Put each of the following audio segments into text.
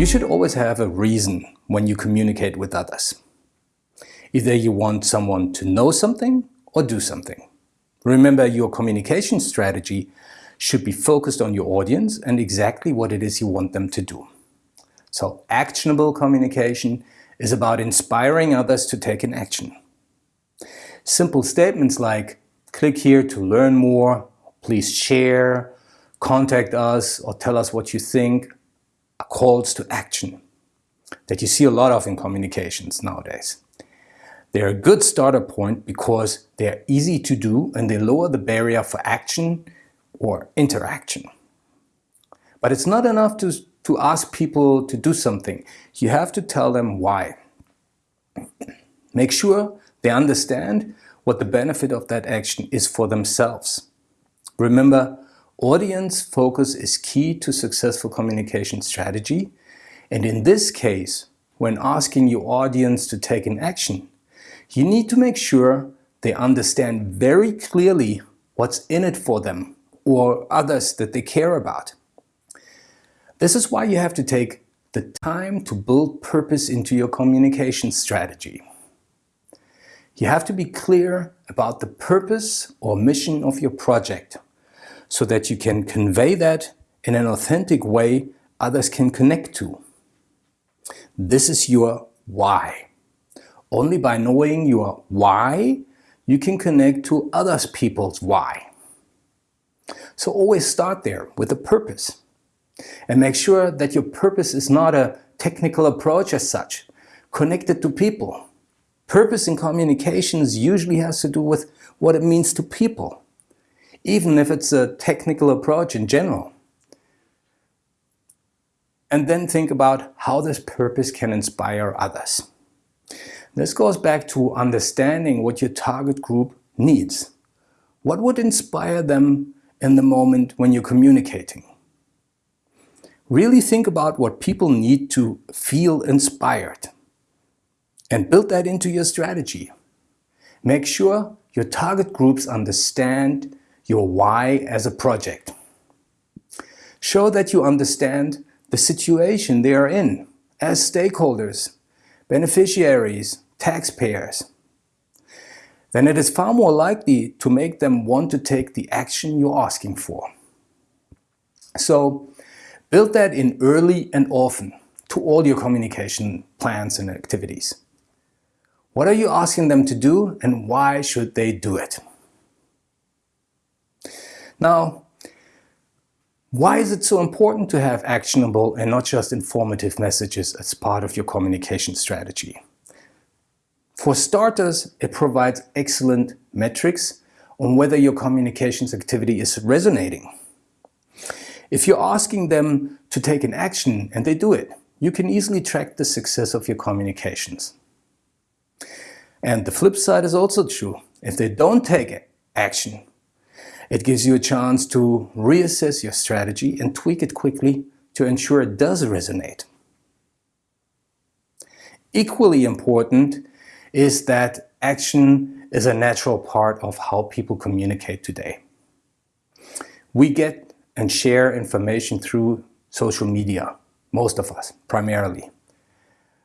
You should always have a reason when you communicate with others. Either you want someone to know something or do something. Remember, your communication strategy should be focused on your audience and exactly what it is you want them to do. So actionable communication is about inspiring others to take an action. Simple statements like, click here to learn more, please share, contact us or tell us what you think calls to action that you see a lot of in communications nowadays. They're a good starter point because they're easy to do and they lower the barrier for action or interaction. But it's not enough to, to ask people to do something. You have to tell them why. Make sure they understand what the benefit of that action is for themselves. Remember, Audience focus is key to successful communication strategy. And in this case, when asking your audience to take an action, you need to make sure they understand very clearly what's in it for them or others that they care about. This is why you have to take the time to build purpose into your communication strategy. You have to be clear about the purpose or mission of your project so that you can convey that in an authentic way others can connect to. This is your why. Only by knowing your why, you can connect to others people's why. So always start there with a purpose. And make sure that your purpose is not a technical approach as such, connected to people. Purpose in communications usually has to do with what it means to people even if it's a technical approach in general. And then think about how this purpose can inspire others. This goes back to understanding what your target group needs. What would inspire them in the moment when you're communicating? Really think about what people need to feel inspired and build that into your strategy. Make sure your target groups understand your why as a project. Show that you understand the situation they are in as stakeholders, beneficiaries, taxpayers. Then it is far more likely to make them want to take the action you're asking for. So build that in early and often to all your communication plans and activities. What are you asking them to do and why should they do it? Now, why is it so important to have actionable and not just informative messages as part of your communication strategy? For starters, it provides excellent metrics on whether your communications activity is resonating. If you're asking them to take an action and they do it, you can easily track the success of your communications. And the flip side is also true. If they don't take action, it gives you a chance to reassess your strategy and tweak it quickly to ensure it does resonate. Equally important is that action is a natural part of how people communicate today. We get and share information through social media, most of us, primarily.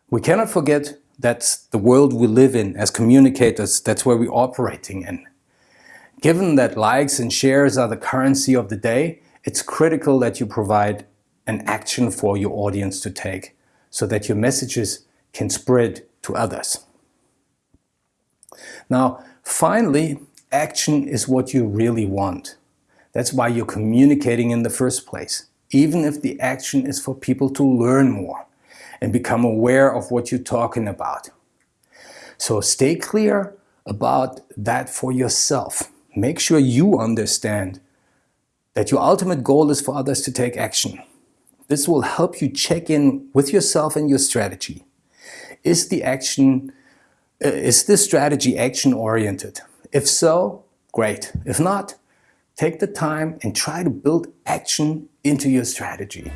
We cannot forget that's the world we live in as communicators, that's where we're operating in. Given that likes and shares are the currency of the day, it's critical that you provide an action for your audience to take so that your messages can spread to others. Now, finally, action is what you really want. That's why you're communicating in the first place, even if the action is for people to learn more and become aware of what you're talking about. So stay clear about that for yourself make sure you understand that your ultimate goal is for others to take action. This will help you check in with yourself and your strategy. Is the action, uh, is this strategy action oriented? If so, great. If not, take the time and try to build action into your strategy.